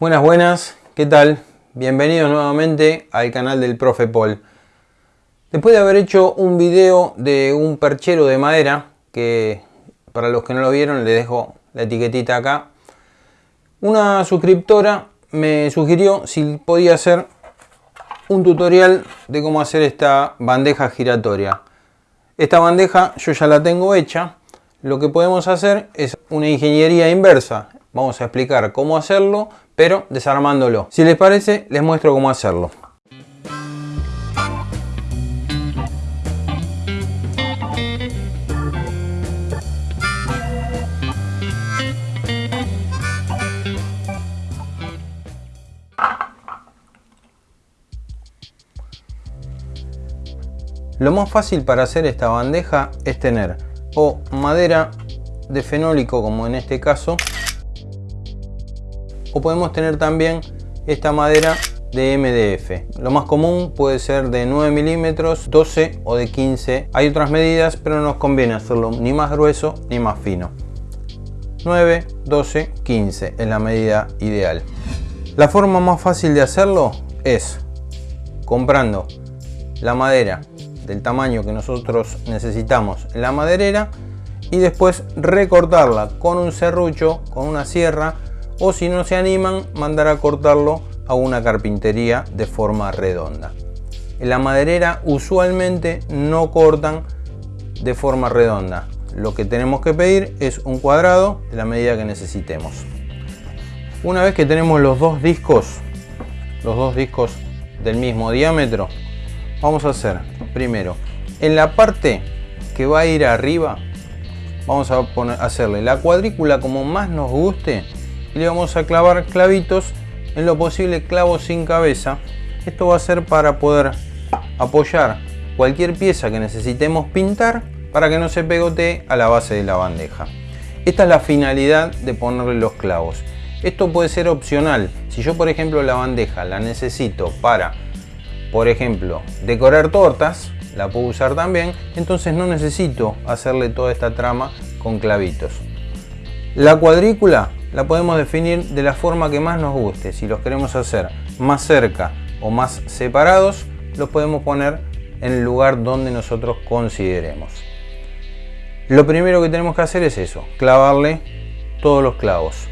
Buenas, buenas, ¿qué tal? Bienvenidos nuevamente al canal del Profe Paul. Después de haber hecho un video de un perchero de madera, que para los que no lo vieron les dejo la etiquetita acá, una suscriptora me sugirió si podía hacer un tutorial de cómo hacer esta bandeja giratoria. Esta bandeja yo ya la tengo hecha, lo que podemos hacer es una ingeniería inversa. Vamos a explicar cómo hacerlo, pero desarmándolo. Si les parece, les muestro cómo hacerlo. Lo más fácil para hacer esta bandeja es tener o madera de fenólico como en este caso o podemos tener también esta madera de MDF. Lo más común puede ser de 9 milímetros, 12 o de 15. Hay otras medidas pero no nos conviene hacerlo ni más grueso ni más fino. 9, 12, 15 es la medida ideal. La forma más fácil de hacerlo es comprando la madera del tamaño que nosotros necesitamos en la maderera y después recortarla con un serrucho, con una sierra o si no se animan mandar a cortarlo a una carpintería de forma redonda. En la maderera usualmente no cortan de forma redonda. Lo que tenemos que pedir es un cuadrado de la medida que necesitemos. Una vez que tenemos los dos discos, los dos discos del mismo diámetro, vamos a hacer primero en la parte que va a ir arriba vamos a poner, hacerle la cuadrícula como más nos guste y le vamos a clavar clavitos en lo posible clavos sin cabeza. Esto va a ser para poder apoyar cualquier pieza que necesitemos pintar para que no se pegotee a la base de la bandeja. Esta es la finalidad de ponerle los clavos. Esto puede ser opcional. Si yo por ejemplo la bandeja la necesito para por ejemplo, decorar tortas, la puedo usar también, entonces no necesito hacerle toda esta trama con clavitos. La cuadrícula la podemos definir de la forma que más nos guste. Si los queremos hacer más cerca o más separados, los podemos poner en el lugar donde nosotros consideremos. Lo primero que tenemos que hacer es eso, clavarle todos los clavos.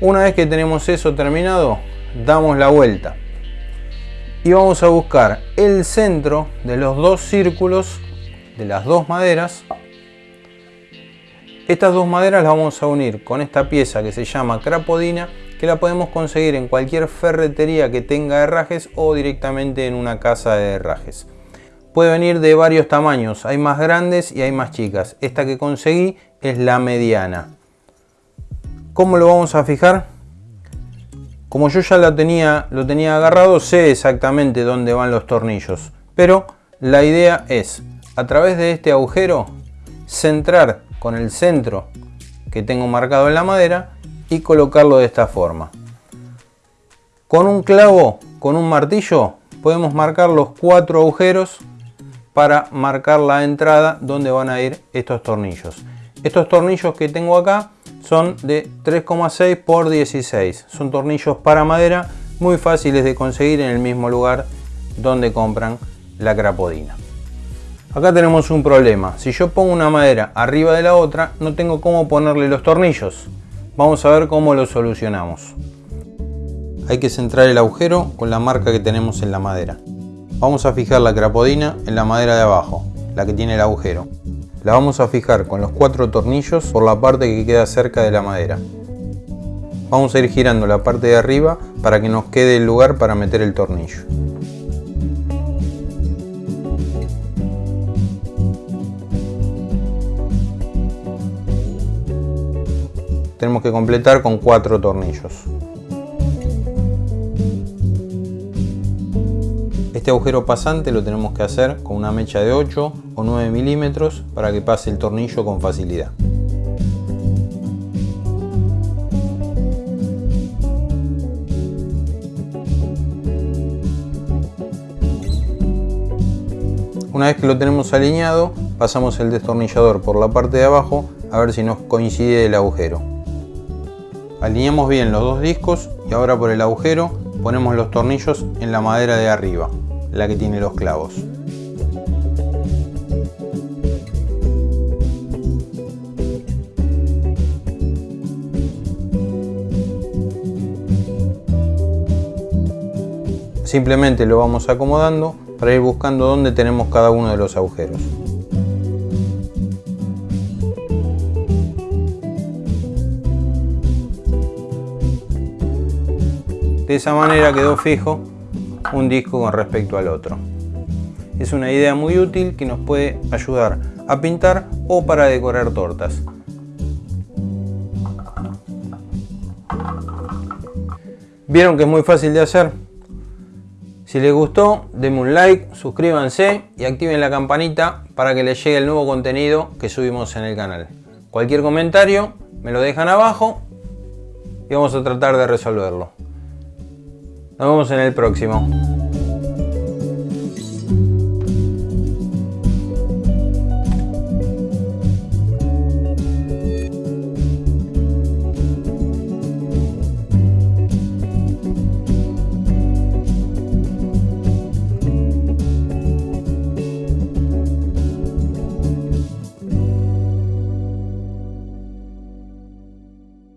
Una vez que tenemos eso terminado, damos la vuelta y vamos a buscar el centro de los dos círculos de las dos maderas estas dos maderas las vamos a unir con esta pieza que se llama crapodina que la podemos conseguir en cualquier ferretería que tenga herrajes o directamente en una casa de herrajes puede venir de varios tamaños hay más grandes y hay más chicas esta que conseguí es la mediana ¿cómo lo vamos a fijar? Como yo ya lo tenía, lo tenía agarrado, sé exactamente dónde van los tornillos. Pero la idea es, a través de este agujero, centrar con el centro que tengo marcado en la madera y colocarlo de esta forma. Con un clavo, con un martillo, podemos marcar los cuatro agujeros para marcar la entrada donde van a ir estos tornillos. Estos tornillos que tengo acá son de 3,6 por 16. Son tornillos para madera muy fáciles de conseguir en el mismo lugar donde compran la crapodina. Acá tenemos un problema. Si yo pongo una madera arriba de la otra, no tengo cómo ponerle los tornillos. Vamos a ver cómo lo solucionamos. Hay que centrar el agujero con la marca que tenemos en la madera. Vamos a fijar la crapodina en la madera de abajo, la que tiene el agujero. La vamos a fijar con los cuatro tornillos por la parte que queda cerca de la madera. Vamos a ir girando la parte de arriba para que nos quede el lugar para meter el tornillo. Tenemos que completar con cuatro tornillos. Este agujero pasante lo tenemos que hacer con una mecha de 8 o 9 milímetros para que pase el tornillo con facilidad. Una vez que lo tenemos alineado, pasamos el destornillador por la parte de abajo a ver si nos coincide el agujero. Alineamos bien los dos discos y ahora por el agujero ponemos los tornillos en la madera de arriba, la que tiene los clavos. Simplemente lo vamos acomodando para ir buscando dónde tenemos cada uno de los agujeros. De esa manera quedó fijo un disco con respecto al otro. Es una idea muy útil que nos puede ayudar a pintar o para decorar tortas. ¿Vieron que es muy fácil de hacer? Si les gustó, denme un like, suscríbanse y activen la campanita para que les llegue el nuevo contenido que subimos en el canal. Cualquier comentario me lo dejan abajo y vamos a tratar de resolverlo. Nos vemos en el próximo.